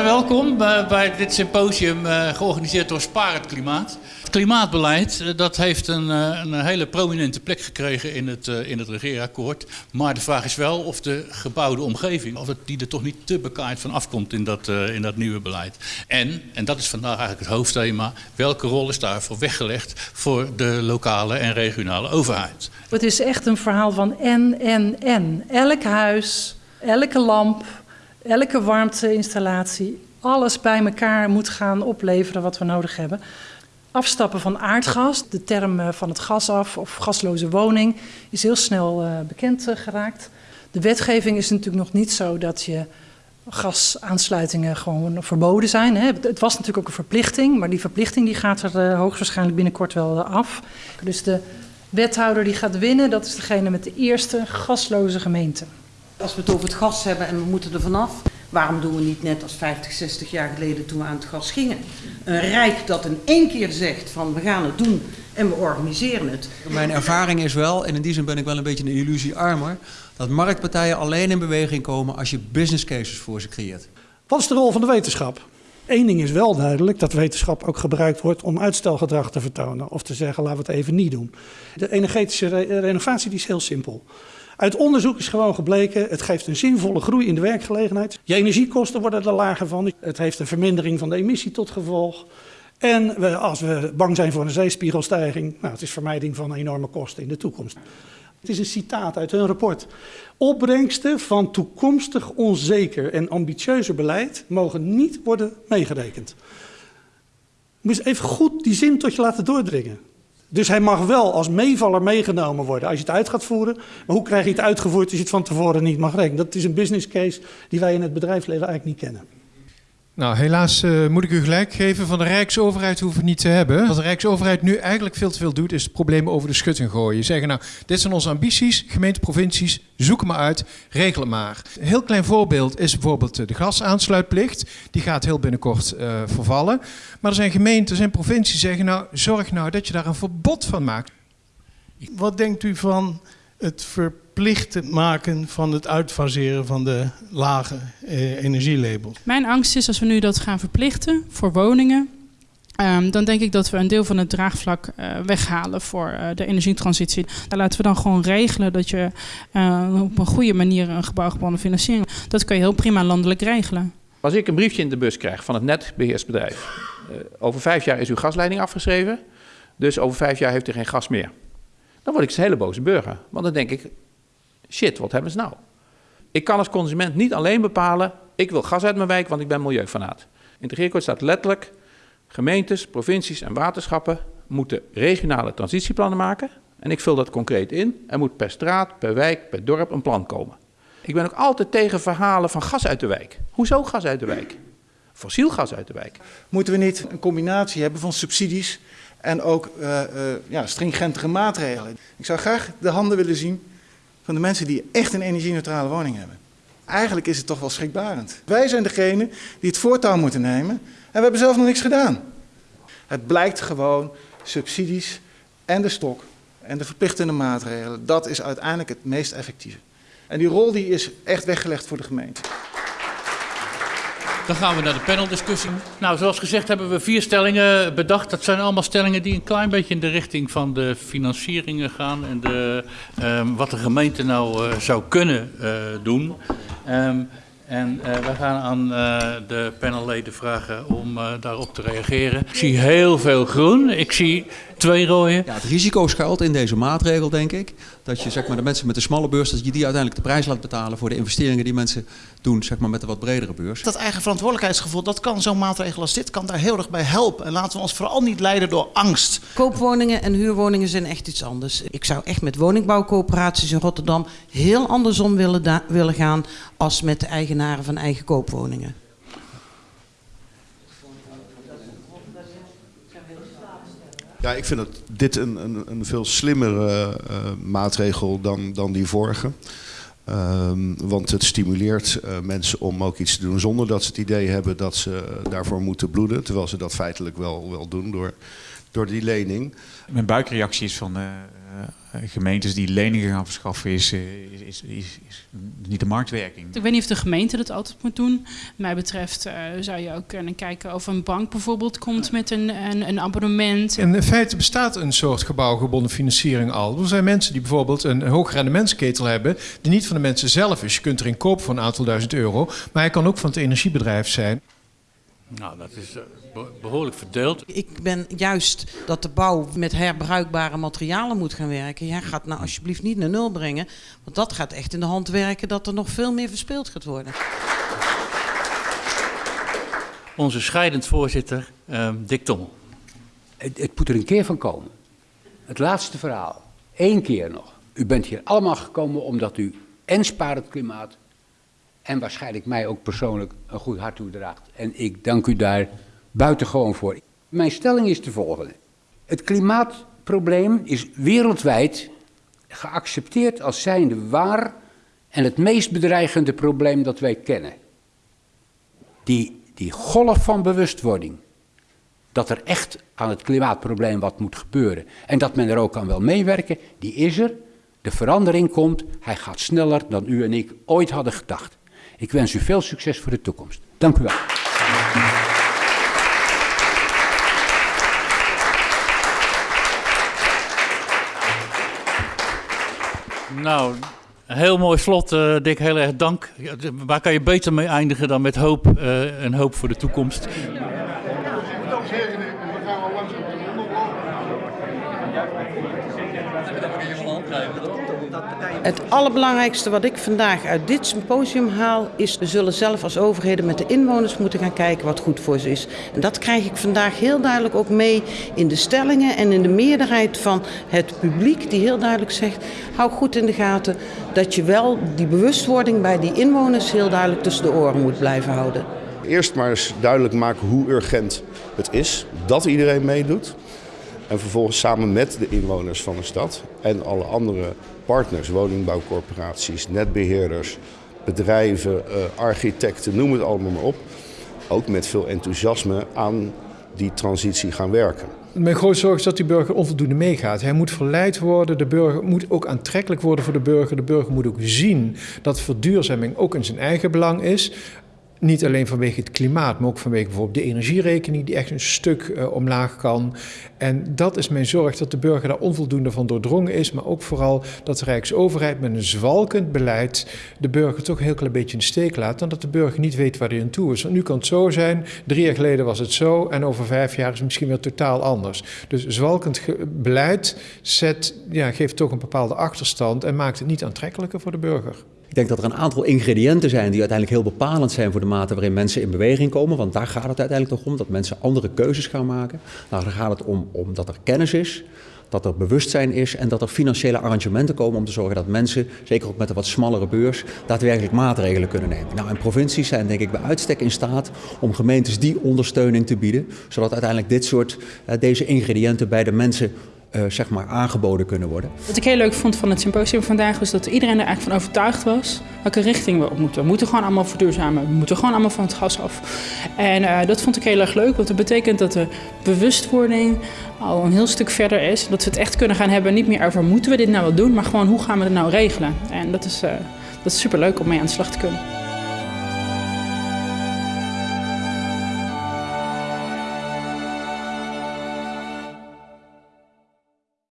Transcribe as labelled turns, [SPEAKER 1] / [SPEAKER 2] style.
[SPEAKER 1] welkom bij, dit symposium uh, georganiseerd door Spaar het Klimaat. Het klimaatbeleid uh, dat heeft een, uh, een, hele prominente plek gekregen in het, in het regeerakkoord. Maar de vraag is wel of de gebouwde omgeving, of het, die er toch niet te bekaaid van afkomt in dat, in dat nieuwe beleid. En, en dat is vandaag eigenlijk het hoofdthema, welke rol is daarvoor weggelegd voor de lokale en regionale overheid?
[SPEAKER 2] Het is echt een verhaal van en, en, en. Elk huis, elke lamp, elke warmteinstallatie, alles bij elkaar moet gaan opleveren wat we nodig hebben. Afstappen van aardgas, de term van het gas af of gasloze woning, is heel snel uh, bekend uh, geraakt. De wetgeving is natuurlijk nog niet zo dat je gasaansluitingen gewoon verboden zijn. Het was natuurlijk ook een verplichting, maar die verplichting die gaat er hoogstwaarschijnlijk binnenkort wel af. Dus de wethouder die gaat winnen, dat is degene met de eerste gasloze gemeente.
[SPEAKER 3] Als we het over het gas hebben en we moeten er vanaf, waarom doen we niet net als 50, 60 jaar geleden toen we aan het gas gingen? Een rijk dat in één keer zegt van we gaan het doen en we organiseren het.
[SPEAKER 4] Mijn ervaring is wel, en in die zin ben ik wel een beetje een illusiearmer, dat marktpartijen alleen in beweging komen als je business cases voor ze creëert.
[SPEAKER 5] Wat is de rol van de wetenschap? Eén ding is wel duidelijk, dat wetenschap ook gebruikt wordt om uitstelgedrag te vertonen. Of te zeggen, laten we het even niet doen. De energetische re renovatie die is heel simpel. Uit onderzoek is gewoon gebleken, het geeft een zinvolle groei in de werkgelegenheid. Je energiekosten worden er lager van. Het heeft een vermindering van de emissie tot gevolg. En als we bang zijn voor een zeespiegelstijging, nou, het is vermijding van enorme kosten in de toekomst. Het is een citaat uit hun rapport. Opbrengsten van toekomstig onzeker en ambitieuzer beleid mogen niet worden meegerekend. Je moet even goed die zin tot je laten doordringen. Dus hij mag wel als meevaller meegenomen worden als je het uit gaat voeren. Maar hoe krijg je het uitgevoerd als je het van tevoren niet mag rekenen? Dat is een business case die wij in het bedrijfsleven eigenlijk niet kennen.
[SPEAKER 6] Nou, helaas uh, moet ik u gelijk geven. Van de Rijksoverheid hoeven we niet te hebben. Wat de Rijksoverheid nu eigenlijk veel te veel doet, is het probleem over de schutting gooien. Zeggen nou, dit zijn onze ambities, gemeente, provincies, zoek maar uit, regel maar. Een heel klein voorbeeld is bijvoorbeeld de gasaansluitplicht. Die gaat heel binnenkort uh, vervallen. Maar er zijn gemeenten en provincies die zeggen nou, zorg nou dat je daar een verbod van maakt.
[SPEAKER 7] Wat denkt u van het verplicht maken van het uitfaseren van de lage eh, energielabels?
[SPEAKER 8] Mijn angst is als we nu dat gaan verplichten voor woningen. Um, dan denk ik dat we een deel van het draagvlak uh, weghalen voor uh, de energietransitie. Daar laten we dan gewoon regelen dat je uh, op een goede manier een gebouwgebonden financiering. Dat kan je heel prima landelijk regelen.
[SPEAKER 9] Als ik een briefje in de bus krijg van het netbeheersbedrijf. over vijf jaar is uw gasleiding afgeschreven. Dus over vijf jaar heeft u geen gas meer. Dan word ik een hele boze burger. Want dan denk ik, shit, wat hebben ze nou? Ik kan als consument niet alleen bepalen, ik wil gas uit mijn wijk, want ik ben milieufanaat. In het regeerakkoord staat letterlijk, gemeentes, provincies en waterschappen moeten regionale transitieplannen maken. En ik vul dat concreet in. Er moet per straat, per wijk, per dorp een plan komen. Ik ben ook altijd tegen verhalen van gas uit de wijk. Hoezo gas uit de wijk? Fossiel gas uit de wijk.
[SPEAKER 10] Moeten we niet een combinatie hebben van subsidies en ook uh, uh, ja, stringentere maatregelen. Ik zou graag de handen willen zien van de mensen die echt een energie-neutrale woning hebben. Eigenlijk is het toch wel schrikbarend. Wij zijn degene die het voortouw moeten nemen en we hebben zelf nog niks gedaan. Het blijkt gewoon subsidies en de stok en de verplichtende maatregelen, dat is uiteindelijk het meest effectieve. En die rol die is echt weggelegd voor de gemeente.
[SPEAKER 1] Dan gaan we naar de paneldiscussie. Nou, zoals gezegd hebben we vier stellingen bedacht. Dat zijn allemaal stellingen die een klein beetje in de richting van de financieringen gaan en de, um, wat de gemeente nou uh, zou kunnen uh, doen. Um, en uh, we gaan aan de panelleden vragen om daarop te reageren. Ik zie heel veel groen. Ik zie twee rode.
[SPEAKER 4] Ja, het risico schuilt in deze maatregel, denk ik. Dat je zeg maar, de mensen met de smalle beurs, dat je die uiteindelijk de prijs laat betalen voor de investeringen die mensen doen zeg maar, met de wat bredere beurs.
[SPEAKER 11] Dat eigen verantwoordelijkheidsgevoel, dat kan zo'n maatregel als dit, kan daar heel erg bij helpen. En laten we ons vooral niet leiden door angst.
[SPEAKER 3] Koopwoningen en huurwoningen zijn echt iets anders. Ik zou echt met woningbouwcoöperaties in Rotterdam heel andersom willen, willen gaan als met de eigenaren van eigen koopwoningen.
[SPEAKER 12] Ja, ik vind dat dit een, een, een veel slimmere uh, maatregel dan, dan die vorige. Um, want het stimuleert uh, mensen om ook iets te doen zonder dat ze het idee hebben dat ze daarvoor moeten bloeden. Terwijl ze dat feitelijk wel, wel doen door, door die lening.
[SPEAKER 13] Mijn buikreactie is van, uh, gemeentes die leningen gaan verschaffen is, is, is, is, is niet de marktwerking.
[SPEAKER 8] Ik weet niet of de gemeente dat altijd moet doen. Wat mij betreft uh, zou je ook kunnen kijken of een bank bijvoorbeeld komt met een, een, een abonnement.
[SPEAKER 6] In feite bestaat een soort gebouwgebonden financiering al. Er zijn mensen die bijvoorbeeld een hoog rendementsketel hebben, die niet van de mensen zelf is. Je kunt erin kopen voor een aantal duizend euro, maar hij kan ook van het energiebedrijf zijn.
[SPEAKER 1] Nou, dat is behoorlijk verdeeld.
[SPEAKER 3] Ik ben juist dat de bouw met herbruikbare materialen moet gaan werken. Jij gaat nou alsjeblieft niet naar nul brengen. Want dat gaat echt in de hand werken dat er nog veel meer verspeeld gaat worden.
[SPEAKER 1] Onze scheidend voorzitter, uh, Dick Tommel.
[SPEAKER 14] Het, het moet er een keer van komen. Het laatste verhaal. Eén keer nog. U bent hier allemaal gekomen omdat u en spaart het klimaat en waarschijnlijk mij ook persoonlijk een goed hart toedraagt. En ik dank u daar buitengewoon voor. Mijn stelling is de volgende. Het klimaatprobleem is wereldwijd geaccepteerd als zijnde waar en het meest bedreigende probleem dat wij kennen. Die, die golf van bewustwording, dat er echt aan het klimaatprobleem wat moet gebeuren en dat men er ook aan wil meewerken, die is er. De verandering komt, hij gaat sneller dan u en ik ooit hadden gedacht. Ik wens u veel succes voor de toekomst. Dank u wel.
[SPEAKER 1] Nou, heel mooi slot, uh, Dick. Heel erg dank. Waar kan je beter mee eindigen dan met hoop uh, en hoop voor de toekomst?
[SPEAKER 3] Het allerbelangrijkste wat ik vandaag uit dit symposium haal is... we zullen zelf als overheden met de inwoners moeten gaan kijken wat goed voor ze is. En dat krijg ik vandaag heel duidelijk ook mee in de stellingen... en in de meerderheid van het publiek die heel duidelijk zegt... hou goed in de gaten dat je wel die bewustwording bij die inwoners... heel duidelijk tussen de oren moet blijven houden.
[SPEAKER 12] Eerst maar eens duidelijk maken hoe urgent het is dat iedereen meedoet... En vervolgens samen met de inwoners van de stad en alle andere partners, woningbouwcorporaties, netbeheerders, bedrijven, eh, architecten, noem het allemaal maar op. Ook met veel enthousiasme aan die transitie gaan werken.
[SPEAKER 6] Mijn grootste zorg is dat die burger onvoldoende meegaat. Hij moet verleid worden, de burger moet ook aantrekkelijk worden voor de burger. De burger moet ook zien dat verduurzaming ook in zijn eigen belang is. Niet alleen vanwege het klimaat, maar ook vanwege bijvoorbeeld de energierekening die echt een stuk uh, omlaag kan. En dat is mijn zorg dat de burger daar onvoldoende van doordrongen is, maar ook vooral dat de Rijksoverheid met een zwalkend beleid de burger toch een heel klein beetje in de steek laat en dat de burger niet weet waar hij aan toe is. Nu kan het zo zijn, drie jaar geleden was het zo en over vijf jaar is het misschien weer totaal anders. Dus zwalkend beleid zet, ja, geeft toch een bepaalde achterstand en maakt het niet aantrekkelijker voor de burger.
[SPEAKER 4] Ik denk dat er een aantal ingrediënten zijn die uiteindelijk heel bepalend zijn voor de mate waarin mensen in beweging komen. Want daar gaat het uiteindelijk toch om, dat mensen andere keuzes gaan maken. Nou, daar gaat het om, dat er kennis is, dat er bewustzijn is en dat er financiële arrangementen komen om te zorgen dat mensen, zeker ook met een wat smallere beurs, daadwerkelijk maatregelen kunnen nemen. Nou, en provincies zijn denk ik bij uitstek in staat om gemeentes die ondersteuning te bieden, zodat uiteindelijk dit soort, uh, deze ingrediënten bij de mensen uh, zeg maar aangeboden kunnen worden.
[SPEAKER 8] Wat ik heel leuk vond van het symposium vandaag was dat iedereen er eigenlijk van overtuigd was welke richting we op moeten. We moeten gewoon allemaal verduurzamen. We moeten gewoon allemaal van het gas af. En uh, dat vond ik heel erg leuk, want dat betekent dat de bewustwording al een heel stuk verder is. Dat we het echt kunnen gaan hebben, niet meer over moeten we dit nou wel doen, maar gewoon hoe gaan we het nou regelen. En dat is, uh, dat is super leuk om mee aan de slag te kunnen.